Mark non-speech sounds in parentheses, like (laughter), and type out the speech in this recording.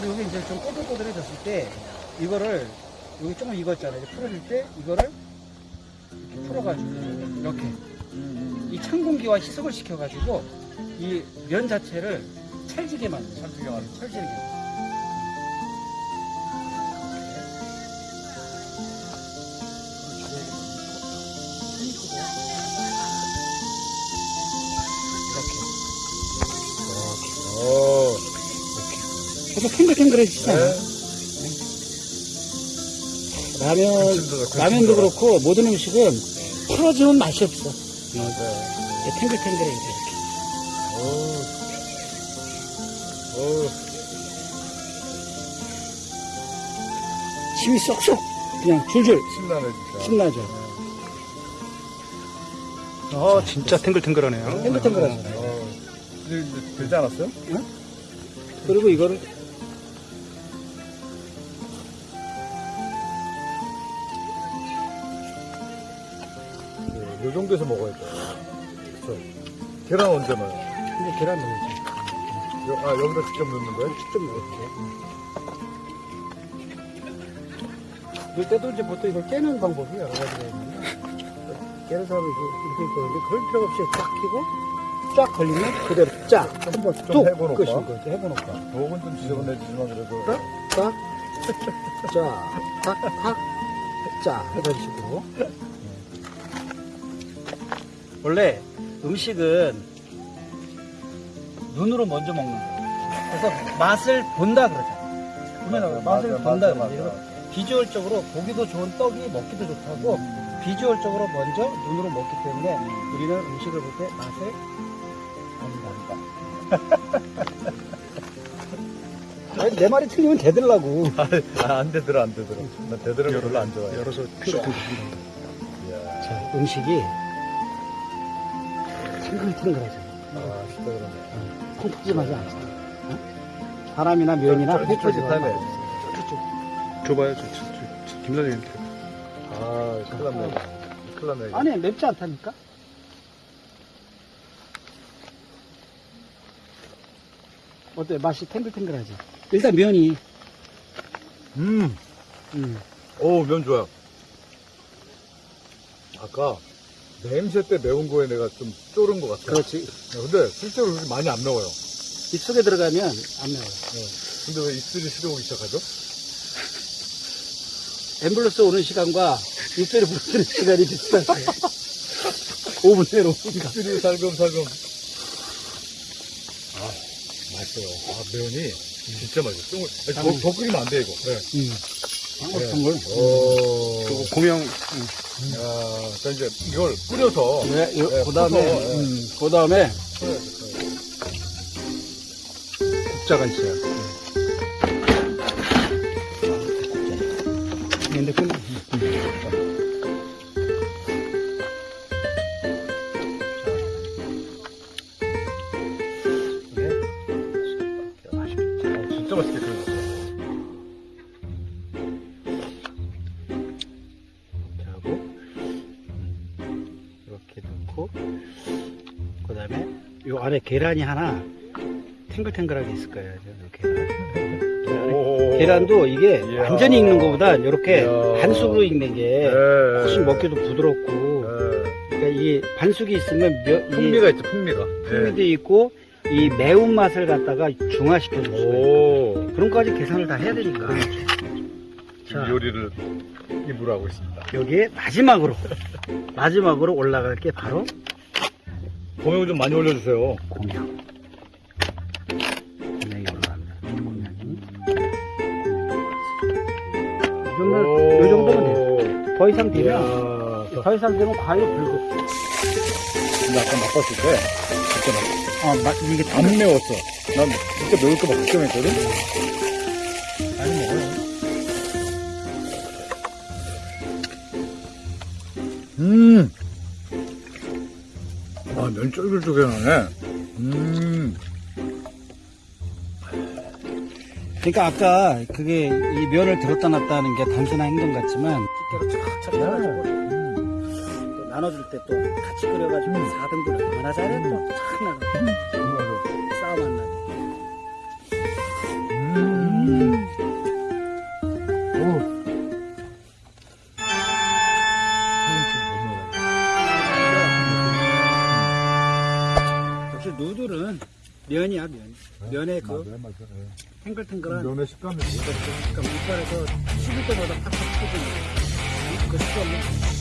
그리고 여기 이제 좀 꼬들꼬들해졌을 때 이거를 여기 조금 익었잖아요. 풀어줄 때 이거를 이렇게 풀어가지고 이렇게 이 찬 공기와 희석을 시켜가지고 이 면 자체를 찰지게 만들어요. 찰지게 만들어요. 찰지게. 그래서 탱글탱글해지잖아요. 라면, 군침도 좋고, 라면도 그렇고 모든 음식은 풀어지면 맛이 없어. 네. 이게 탱글탱글해 이렇게. 오. 오. 침이 쏙쏙 그냥 줄줄 신나네, 진짜. 신나죠. 아 진짜 탱글탱글하네요. 탱글탱글하죠. 어. 되지 않았어요? 그리고 이거를 요 정도에서 먹어야 돼. 그쵸. 계란 언제 넣어요? 이제 계란 넣어야지. 여, 아, 여기다 직접 넣는 거예요? 좀 넣을게. 넣을 때도 이제 보통 이걸 깨는 방법이 여러 가지가 있는데 깨는 사람이 이렇게 있거든요. 그럴 필요 없이 쫙 끼고 쫙 걸리면 그대로 쫙 한번 해보놓을까? 끝인 거죠. 해보놓을까. 목은 좀 지저분해지지만 그래도. 딱, 딱, 짜, 딱, 딱, 짜. 이런 식으로. 원래 음식은 눈으로 먼저 먹는 거예요. 그래서 맛을 본다 그러잖아요. 보면 맛을 맞아, 본다 맞아, 그러죠. 맞아. 비주얼적으로 보기도 좋은 떡이 먹기도 좋다고 비주얼적으로 먼저 눈으로 먹기 때문에 우리는 음식을 볼 때 맛을 본다. (laughs) 아니, 내 말이 틀리면 되들라고. 아, 안 되더라, 안 되더라. 나 되더라 별로 안 좋아해. 열어서. 자, 음식이 탱글탱글하죠. 아, 진짜 그러네. 콩푸짐하지 않죠. 어? 사람이나 면이나 쫄깃쫄깃하네. 쫄깃쫄깃하네. 줘봐요. 저, 저, 저, 저 김 사장님한테. 아, 큰일 났네. 큰일 났네. 아니, 맵지 않다니까? 어때? 맛이 탱글탱글하지? 일단 면이, 음, 음, 오, 면 좋아요. 아까 냄새 때 매운 거에 내가 좀 쫄은 것 같아. 그렇지. 근데 실제로 그렇게 많이 안 매워요. 입속에 들어가면 안 매워요. 근데 왜 입술이 시려오기 시작하죠? 앰뷸런스 오는 시간과 입술이 부러지는 시간이 비슷하지. 5분 내로. 입술이 살금살금. 아, 맛있어요. 아, 면이 진짜 맛있어. 요 더, 더 끓이면 안 돼, 이거. 네. 음. 걸? 오. 그리고 공영 야, 자, 이제 이걸 끓여서. 네, 네, 그 다음에, 퍼서, 네. 음, 그 다음에 국자가 있어요. 근데 그 아, 진짜 맛있게 끓 다음에 이 안에 계란이 하나 탱글탱글하게 있을 거예요. 저 계란. 오. 계란도 이게 이야. 완전히 익는 것보다 이렇게 이야. 반숙으로 익는 게 네. 훨씬 먹기도 부드럽고 네. 그러니까 이 반숙이 있으면 몇, 이 풍미가 있죠, 풍미가. 풍미도 있고 이 매운 맛을 갖다가 중화시켜 줄 수가 있어요. 오. 그런 거까지 계산을 다 해야 되니까. 지금 자. 요리를 입으로 하고 있습니다. 여기에 마지막으로 마지막으로 올라갈 게 바로 고명을 좀 많이 올려주세요. 공양. 공양이 올라갑니다. 공양이. 이 정도, 오. 이 정도면 돼요. 더 이상 되면, 이야. 더 이상 되면 과일 불고. 근데 아까 맛봤을 때, 진짜 맛있어. 아, 마, 이게 다안 매웠어. 난 진짜 매울 거막 걱정했거든? 많이 먹어요. 음. 와, 면 쫄깃쫄깃하네. 음. 그러니까 아까 그게 이 면을 들었다 놨다 하는 게 단순한 행동 같지만 집게로 쫙쫙 해가지고 또 나눠줄 때 또 같이 끓여가지고 4등분 얼마나 잘해 또착 나가 면이야 면. 면의 그 맞아요, 맞아요. 예. 탱글탱글한 면의 식감이 그러니까 이빨에서 씹을 때마다 팍팍 터지는 그 식감은